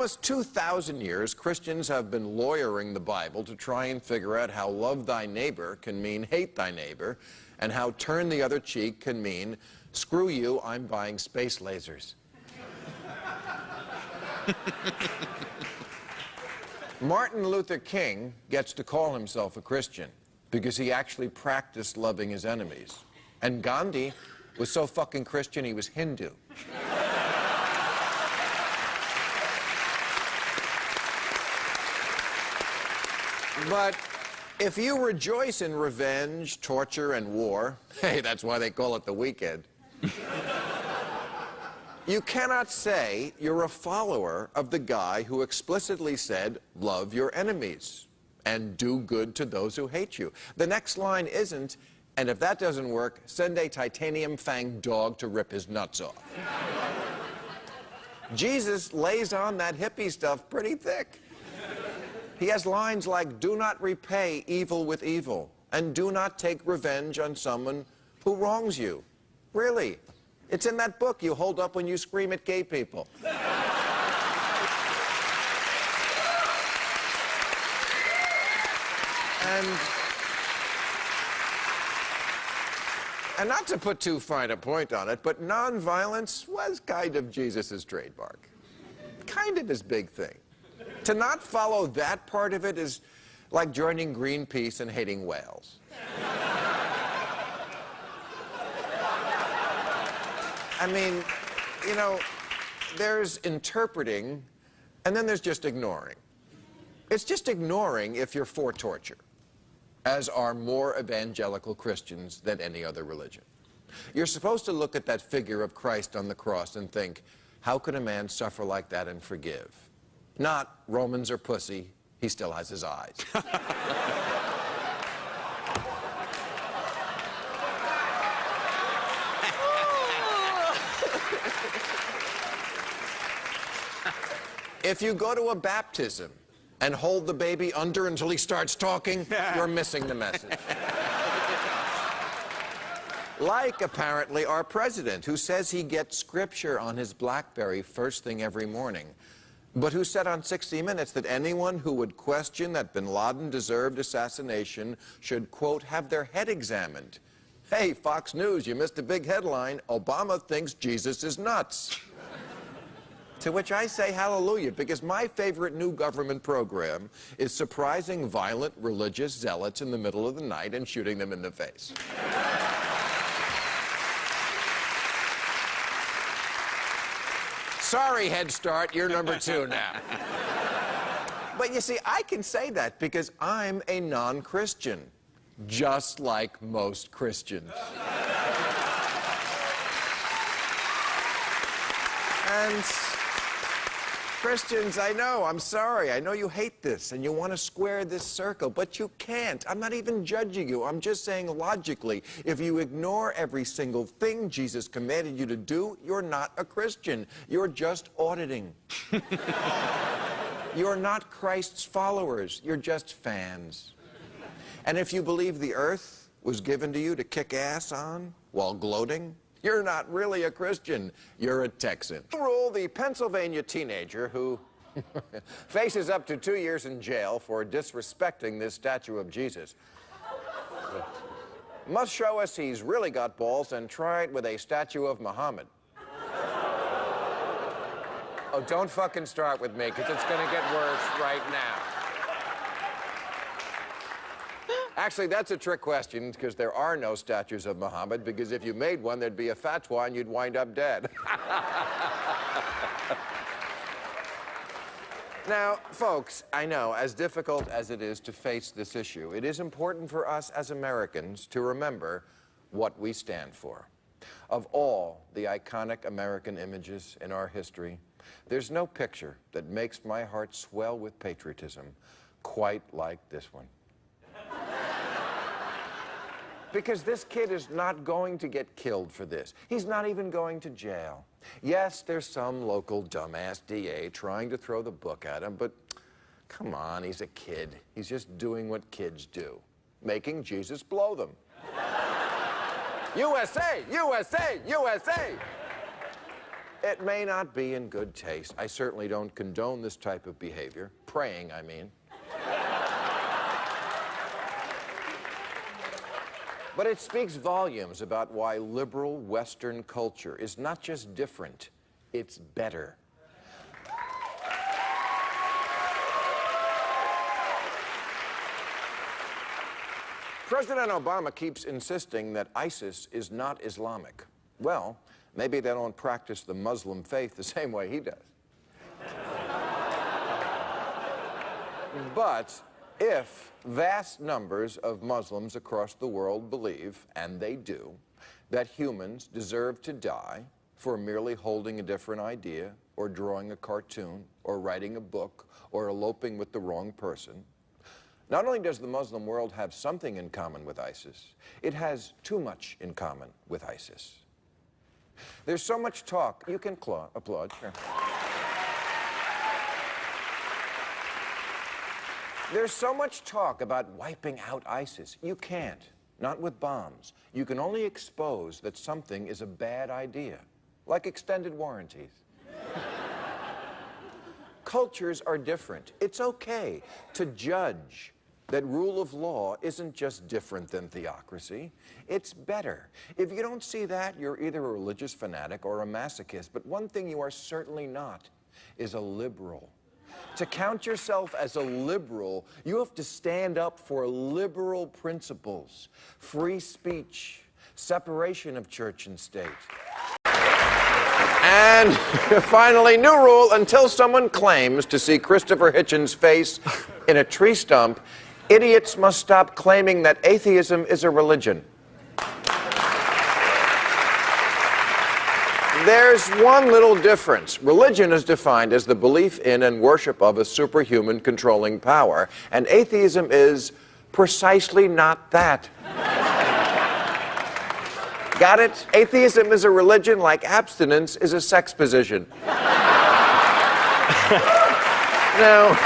almost 2,000 years, Christians have been lawyering the Bible to try and figure out how love thy neighbor can mean hate thy neighbor, and how turn the other cheek can mean screw you, I'm buying space lasers. Martin Luther King gets to call himself a Christian because he actually practiced loving his enemies. And Gandhi was so fucking Christian he was Hindu. But if you rejoice in revenge, torture, and war, hey, that's why they call it the weekend. you cannot say you're a follower of the guy who explicitly said, love your enemies and do good to those who hate you. The next line isn't, and if that doesn't work, send a titanium fanged dog to rip his nuts off. Jesus lays on that hippie stuff pretty thick. He has lines like, do not repay evil with evil, and do not take revenge on someone who wrongs you. Really. It's in that book you hold up when you scream at gay people. and... And not to put too fine a point on it, but nonviolence was kind of Jesus' trademark. Kind of his big thing. To not follow that part of it is like joining Greenpeace and hating whales. I mean, you know, there's interpreting, and then there's just ignoring. It's just ignoring if you're for torture, as are more evangelical Christians than any other religion. You're supposed to look at that figure of Christ on the cross and think, how could a man suffer like that and forgive? Not Romans are pussy, he still has his eyes. if you go to a baptism and hold the baby under until he starts talking, you're missing the message. like, apparently, our president, who says he gets scripture on his BlackBerry first thing every morning but who said on 60 Minutes that anyone who would question that bin Laden deserved assassination should, quote, have their head examined. Hey, Fox News, you missed a big headline. Obama thinks Jesus is nuts. to which I say hallelujah, because my favorite new government program is surprising violent religious zealots in the middle of the night and shooting them in the face. Sorry, Head Start, you're number two now. but you see, I can say that because I'm a non-Christian, just like most Christians. and Christians, I know, I'm sorry. I know you hate this and you want to square this circle, but you can't. I'm not even judging you. I'm just saying logically, if you ignore every single thing Jesus commanded you to do, you're not a Christian. You're just auditing. you're not Christ's followers. You're just fans. And if you believe the earth was given to you to kick ass on while gloating, you're not really a Christian. You're a Texan. Rule, the Pennsylvania teenager who faces up to two years in jail for disrespecting this statue of Jesus must show us he's really got balls and try it with a statue of Muhammad. oh, don't fucking start with me, because it's going to get worse right now. Actually, that's a trick question because there are no statues of Muhammad because if you made one, there'd be a fatwa and you'd wind up dead. now, folks, I know, as difficult as it is to face this issue, it is important for us as Americans to remember what we stand for. Of all the iconic American images in our history, there's no picture that makes my heart swell with patriotism quite like this one. Because this kid is not going to get killed for this. He's not even going to jail. Yes, there's some local dumbass DA trying to throw the book at him, but come on, he's a kid. He's just doing what kids do, making Jesus blow them. USA, USA, USA! It may not be in good taste. I certainly don't condone this type of behavior. Praying, I mean. But it speaks volumes about why liberal Western culture is not just different, it's better. President Obama keeps insisting that ISIS is not Islamic. Well, maybe they don't practice the Muslim faith the same way he does. but if vast numbers of Muslims across the world believe, and they do, that humans deserve to die for merely holding a different idea, or drawing a cartoon, or writing a book, or eloping with the wrong person, not only does the Muslim world have something in common with ISIS, it has too much in common with ISIS. There's so much talk. You can applaud. Sure. There's so much talk about wiping out ISIS. You can't. Not with bombs. You can only expose that something is a bad idea, like extended warranties. Cultures are different. It's okay to judge that rule of law isn't just different than theocracy, it's better. If you don't see that, you're either a religious fanatic or a masochist. But one thing you are certainly not is a liberal. To count yourself as a liberal, you have to stand up for liberal principles, free speech, separation of church and state. And finally, new rule until someone claims to see Christopher Hitchens' face in a tree stump, Idiots must stop claiming that atheism is a religion. There's one little difference. Religion is defined as the belief in and worship of a superhuman controlling power, and atheism is precisely not that. Got it? Atheism is a religion like abstinence is a sex position. now,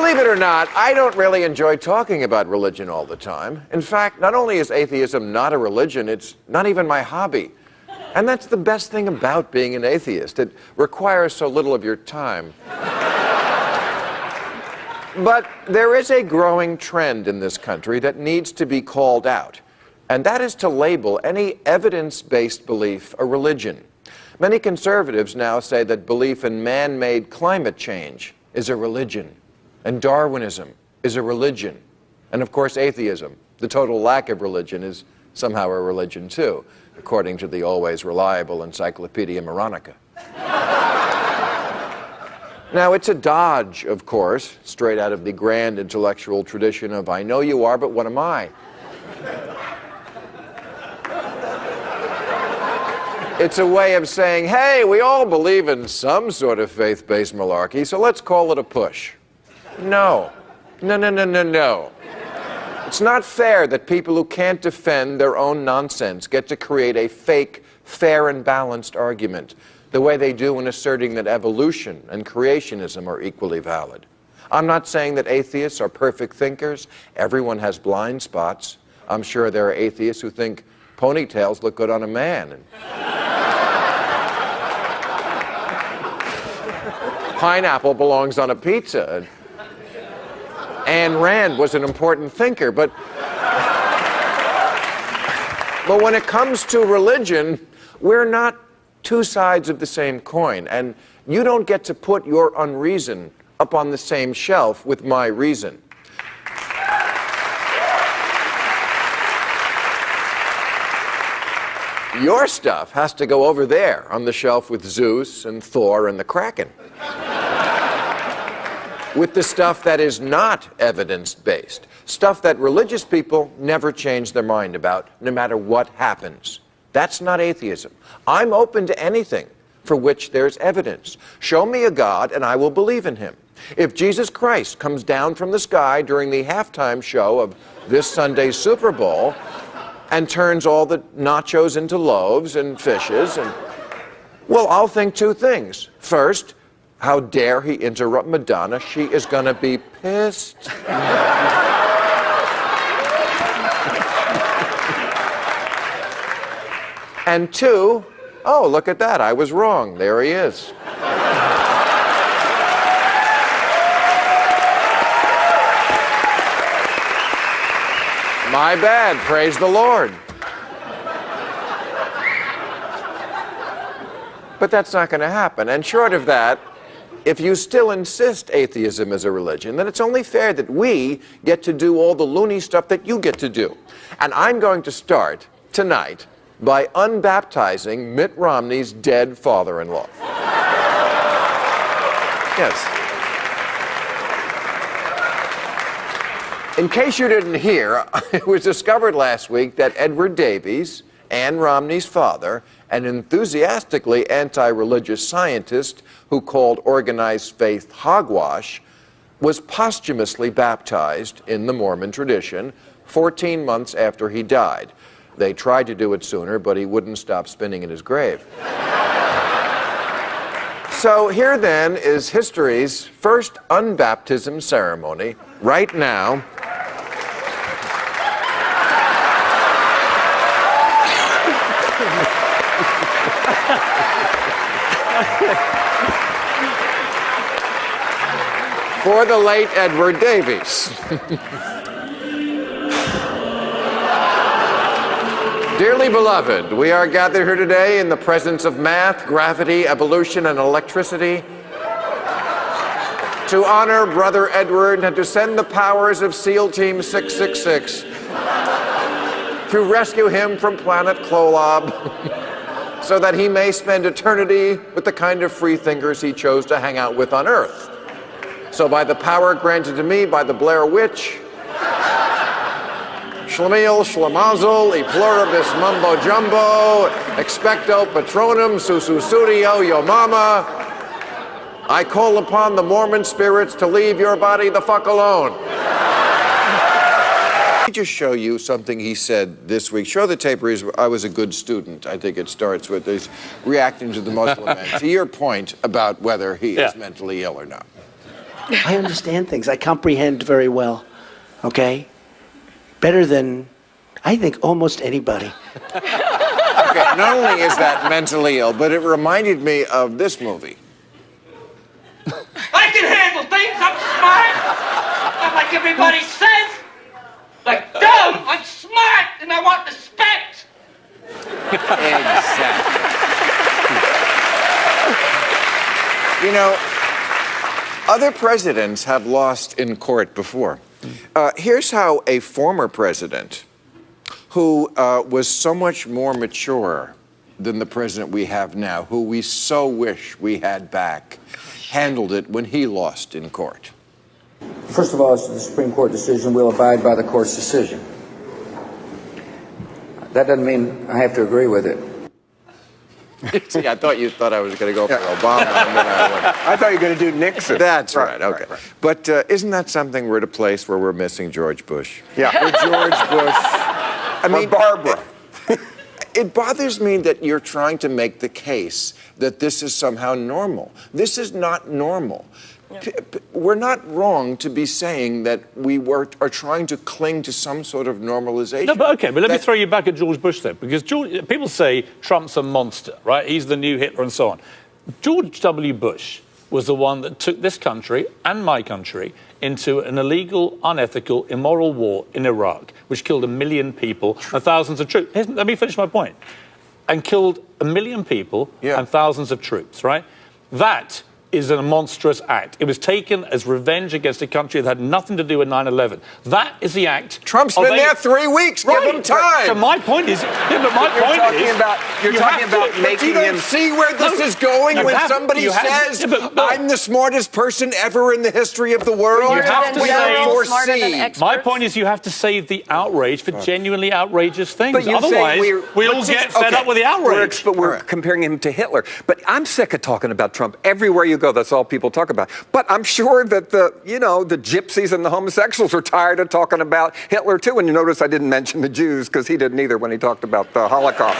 Believe it or not, I don't really enjoy talking about religion all the time. In fact, not only is atheism not a religion, it's not even my hobby. And that's the best thing about being an atheist. It requires so little of your time. but there is a growing trend in this country that needs to be called out, and that is to label any evidence-based belief a religion. Many conservatives now say that belief in man-made climate change is a religion. And Darwinism is a religion. And of course, atheism, the total lack of religion, is somehow a religion too, according to the always reliable Encyclopedia Moronica. now, it's a dodge, of course, straight out of the grand intellectual tradition of I know you are, but what am I? It's a way of saying, hey, we all believe in some sort of faith-based malarkey, so let's call it a push. No. No, no, no, no, no. It's not fair that people who can't defend their own nonsense get to create a fake, fair and balanced argument, the way they do in asserting that evolution and creationism are equally valid. I'm not saying that atheists are perfect thinkers. Everyone has blind spots. I'm sure there are atheists who think ponytails look good on a man. And pineapple belongs on a pizza. Ayn Rand was an important thinker, but but when it comes to religion, we're not two sides of the same coin, and you don't get to put your unreason up on the same shelf with my reason. Your stuff has to go over there on the shelf with Zeus and Thor and the Kraken with the stuff that is not evidence-based, stuff that religious people never change their mind about, no matter what happens. That's not atheism. I'm open to anything for which there's evidence. Show me a God and I will believe in him. If Jesus Christ comes down from the sky during the halftime show of this Sunday's Super Bowl and turns all the nachos into loaves and fishes and well, I'll think two things. First, how dare he interrupt Madonna? She is going to be pissed. And two, oh, look at that, I was wrong. There he is. My bad, praise the Lord. But that's not going to happen. And short of that, if you still insist atheism is a religion, then it's only fair that we get to do all the loony stuff that you get to do. And I'm going to start tonight by unbaptizing Mitt Romney's dead father in law. yes. In case you didn't hear, it was discovered last week that Edward Davies, Ann Romney's father, an enthusiastically anti religious scientist who called organized faith hogwash, was posthumously baptized in the Mormon tradition 14 months after he died. They tried to do it sooner, but he wouldn't stop spinning in his grave. so here then is history's first unbaptism ceremony, right now, for the late Edward Davies. Dearly beloved, we are gathered here today in the presence of math, gravity, evolution, and electricity to honor Brother Edward and to send the powers of SEAL Team 666 to rescue him from planet Kolob so that he may spend eternity with the kind of freethinkers he chose to hang out with on Earth. So by the power granted to me by the Blair Witch, Schlemiel, Schlemazel, e pluribus mumbo jumbo, expecto patronum, Sussudio, yo mama, I call upon the Mormon spirits to leave your body the fuck alone. Let me just show you something he said this week. Show the tape where I was a good student. I think it starts with his reacting to the Muslim man. To your point about whether he yeah. is mentally ill or not. I understand things. I comprehend very well. Okay? Better than, I think, almost anybody. okay, not only is that mentally ill, but it reminded me of this movie. I can handle things. I'm smart. Not like everybody says. Like, dumb. I'm smart, and I want respect. exactly. you know, other presidents have lost in court before. Uh, here's how a former president who uh, was so much more mature than the president we have now, who we so wish we had back, handled it when he lost in court. First of all, it's the Supreme Court decision. We'll abide by the court's decision. That doesn't mean I have to agree with it. See, I thought you thought I was going to go for yeah. Obama. I, I, thought you were going to do Nixon. That's right. right okay. Right, right. But uh, isn't that something we're at a place where we're missing George Bush? Yeah. With George Bush. I mean, Barbara. It bothers me that you're trying to make the case that this is somehow normal. This is not normal. We're not wrong to be saying that we were, are trying to cling to some sort of normalization. No, but okay, but let that... me throw you back at George Bush then, because George, people say Trump's a monster, right? He's the new Hitler and so on. George W. Bush was the one that took this country and my country into an illegal, unethical, immoral war in Iraq, which killed a million people and thousands of troops. Let me finish my point. And killed a million people yeah. and thousands of troops, right? That is a monstrous act. It was taken as revenge against a country that had nothing to do with 9-11. That is the act. Trump's been there three weeks. Right. Give him time. So my point is, yeah, but my you're point talking is, about, you're you talking about to, making you don't him see where this no, is going when somebody says, yeah, but, "I'm the smartest person ever in the history of the world." You have to say, My point is, you have to save the outrage for genuinely outrageous things. But Otherwise, we all get fed okay. up with the outrage. We're, but we're right. comparing him to Hitler. But I'm sick of talking about Trump everywhere you go. That's all people talk talk about. But I'm sure that the, you know, the gypsies and the homosexuals are tired of talking about Hitler too. And you notice I didn't mention the Jews because he didn't either when he talked about the Holocaust.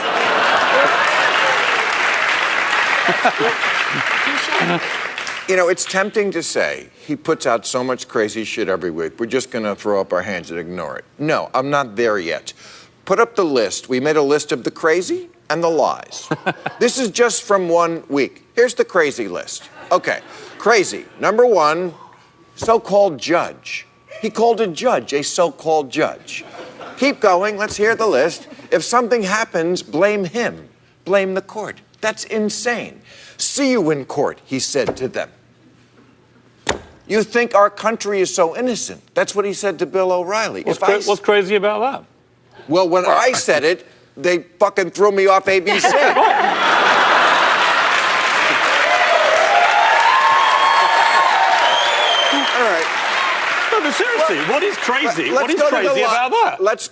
you know, it's tempting to say he puts out so much crazy shit every week. We're just going to throw up our hands and ignore it. No, I'm not there yet. Put up the list. We made a list of the crazy and the lies. this is just from one week. Here's the crazy list. Okay, crazy. Number one, so called judge. He called a judge a so called judge. Keep going, let's hear the list. If something happens, blame him, blame the court. That's insane. See you in court, he said to them. You think our country is so innocent. That's what he said to Bill O'Reilly. What's, cra- what's crazy about that? well, when I said it, they fucking threw me off ABC. All right. No, but seriously, what is crazy? Let's what is go to the crazy about that? Let's.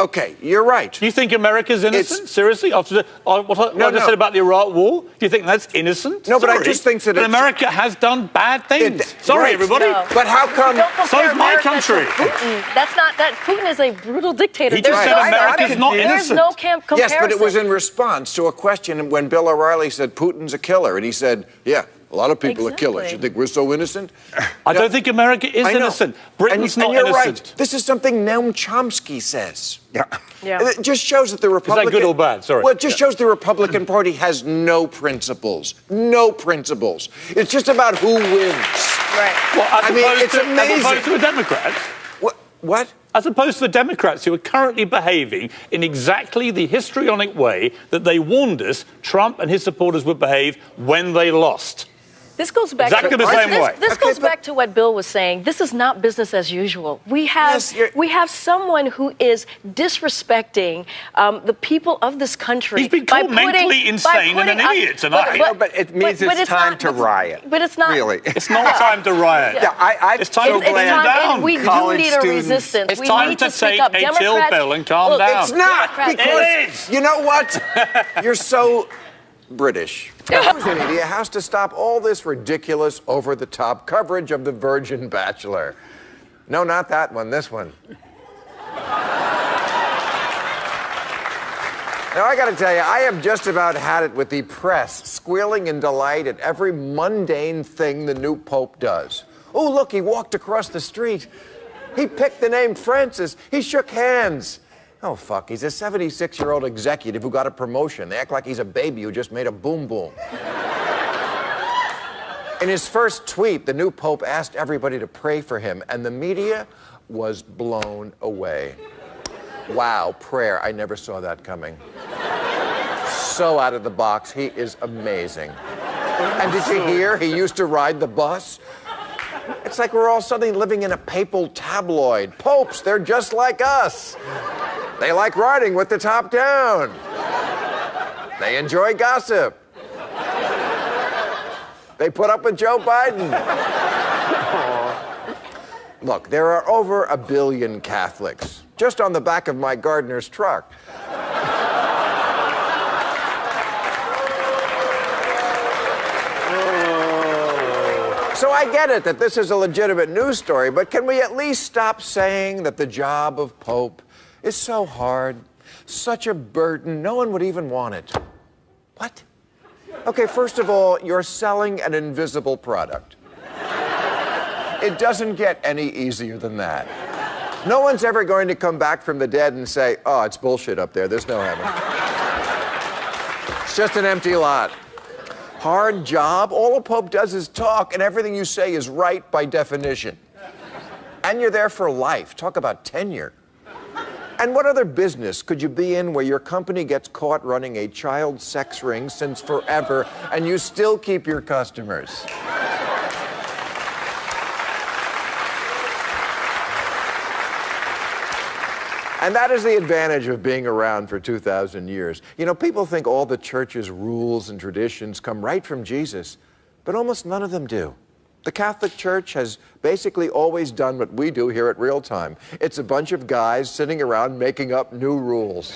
Okay, you're right. Do you think America's innocent? It's- Seriously? After the, uh, what, I- what No, I just no. said about the Iraq War? Do you think that's innocent? No, but I just think that it's- America has done bad things. It- Sorry, right. everybody. No. But how come? So is my country. Putin. That's not that. Putin is a brutal dictator. He just There's said no- America's I'm not confused. There's no camp comparison. Yes, but it was in response to a question when Bill O'Reilly said Putin's a killer, and he said, "Yeah, a lot of people are killers. You think we're so innocent?" I No. don't think America is innocent. Britain's and, not and you're innocent. right. This is something Noam Chomsky says. Yeah. Yeah. It just shows that the Republican. good or bad? Sorry. Well, it just shows the Republican Party has no principles. No principles. It's just about who wins. Right. Well, I mean, it's to, As opposed to the Democrats. What? What? As opposed to the Democrats who are currently behaving in exactly the histrionic way that they warned us Trump and his supporters would behave when they lost. This goes back Exactly to the same this, way. This Okay, goes back to what Bill was saying. This is not business as usual. We have Yes, we have someone who is disrespecting um, the people of this country. He's been by called putting- mentally by insane and an idiot tonight. I know, but it means it's time to but- riot. But it's not. Really. It's not time to riot. Yeah, I, I It's time so to It's, it's Calm time, down. we do college need a students- resistance. It's we time need to to, speak take up. a chill pill and calm look, down. It's not Democrats- because It is. you know what? You're so British. The media has to stop all this ridiculous, over-the-top coverage of the Virgin Bachelor. No, not that one. This one. Now, I got to tell you, I have just about had it with the press squealing in delight at every mundane thing the new Pope does. Oh, look, he walked across the street. He picked the name Francis. He shook hands. Oh, fuck, he's a 76 year old executive who got a promotion. They act like he's a baby who just made a boom boom. In his first tweet, the new Pope asked everybody to pray for him, and the media was blown away. Wow, prayer. I never saw that coming. So out of the box. He is amazing. And did you hear he used to ride the bus? It's like we're all suddenly living in a papal tabloid. Popes, they're just like us. They like riding with the top down. They enjoy gossip. They put up with Joe Biden. Look, there are over a billion Catholics just on the back of my gardener's truck. So I get it that this is a legitimate news story, but can we at least stop saying that the job of Pope is so hard, such a burden, no one would even want it? What? Okay, first of all, you're selling an invisible product. It doesn't get any easier than that. No one's ever going to come back from the dead and say, oh, it's bullshit up there. There's no heaven. It's just an empty lot. Hard job. All a pope does is talk, and everything you say is right by definition. And you're there for life. Talk about tenure. And what other business could you be in where your company gets caught running a child sex ring since forever and you still keep your customers? And that is the advantage of being around for 2,000 years. You know, people think all the church's rules and traditions come right from Jesus, but almost none of them do. The Catholic Church has basically always done what we do here at Real Time. It's a bunch of guys sitting around making up new rules.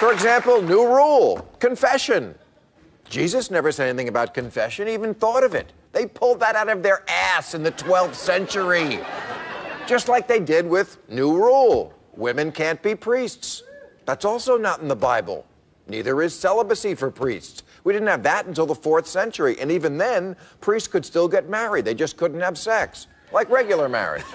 For example, new rule confession. Jesus never said anything about confession, even thought of it. They pulled that out of their ass in the 12th century. Just like they did with New Rule women can't be priests. That's also not in the Bible. Neither is celibacy for priests. We didn't have that until the fourth century. And even then, priests could still get married. They just couldn't have sex, like regular marriage.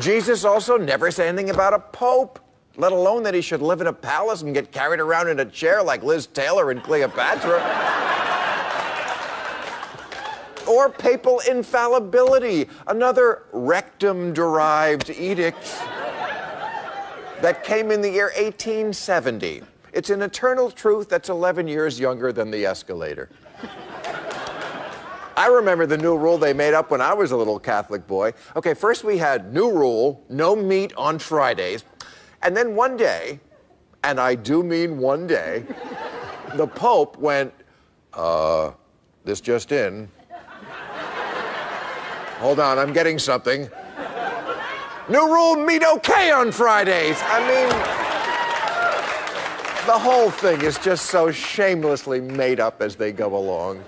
Jesus also never said anything about a pope, let alone that he should live in a palace and get carried around in a chair like Liz Taylor and Cleopatra. or papal infallibility, another rectum derived edict that came in the year 1870. It's an eternal truth that's 11 years younger than the escalator. I remember the new rule they made up when I was a little Catholic boy. Okay, first we had new rule no meat on Fridays. And then one day, and I do mean one day, the Pope went, uh, this just in. Hold on, I'm getting something. New rule meat okay on Fridays. I mean, the whole thing is just so shamelessly made up as they go along.